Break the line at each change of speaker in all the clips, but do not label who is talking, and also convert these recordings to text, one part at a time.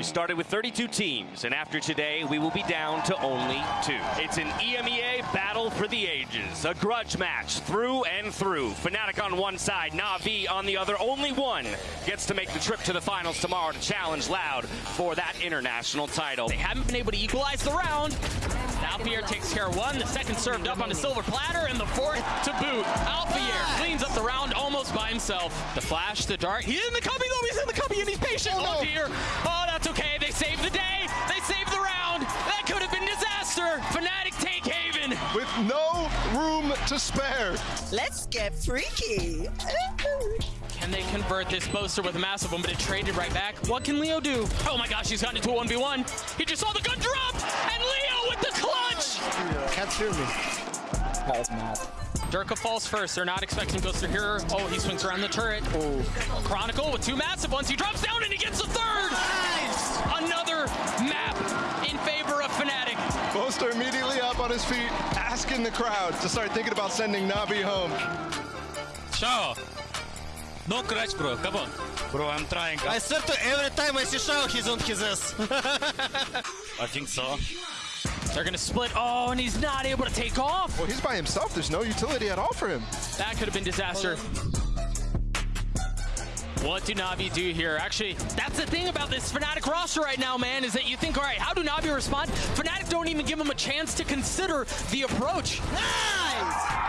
We started with 32 teams, and after today, we will be down to only two. It's an EMEA battle for the ages, a grudge match through and through. Fnatic on one side, Navi on the other. Only one gets to make the trip to the finals tomorrow to challenge Loud for that international title.
They haven't been able to equalize the round. Alfajer takes care of one, the second served up on a silver platter, and the fourth to boot. Alfajer cleans up the round almost by himself. The flash, the dart. He's in the cubby though, he's in the cubby and he's patient. Oh,
no.
Oh, dear. Oh, that's okay. They saved the day. They saved the round. That could have been disaster. Fnatic take Haven.
With no room to spare.
Let's get freaky.
Can they convert this boaster with a massive one, but it traded right back? What can Leo do? Oh my gosh, he's gotten into a 1v1. He just saw the gun drop,
Can't hear me.
Derke falls first. They're not expecting Ghoster here. Oh, he swings around the turret. Oh. Chronicle with two massive ones. He drops down and he gets the third. Another map in favor of Fnatic.
Boaster immediately up on his feet, asking the crowd to start thinking about sending Navi home.
Shao. No crash, bro. Come on. Bro, I'm trying.
I swear to every time I see Shao, he's on his ass.
I think so.
They're going to split. Oh, and he's not able to take off.
Well, he's by himself. There's no utility at all for him.
That could have been disaster. What do Navi do here? Actually, that's the thing about this Fnatic roster right now, man, is that you think, all right, how do Navi respond? Fnatic don't even give him a chance to consider the approach. Nice!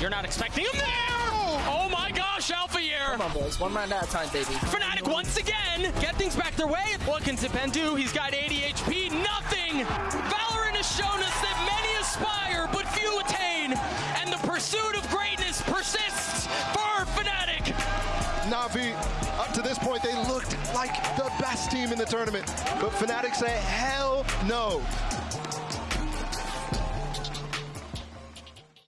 You're not expecting him there! Oh my gosh, Alfajer!
Come on, boys. One round at a time, baby.
Fnatic once again get things back their way. What can Zyppan do? He's got 80 HP, nothing! Valorant has shown us that many aspire, but few attain, and the pursuit of greatness persists for Fnatic!
Navi, up to this point, they looked like the best team in the tournament. But Fnatic say, hell no.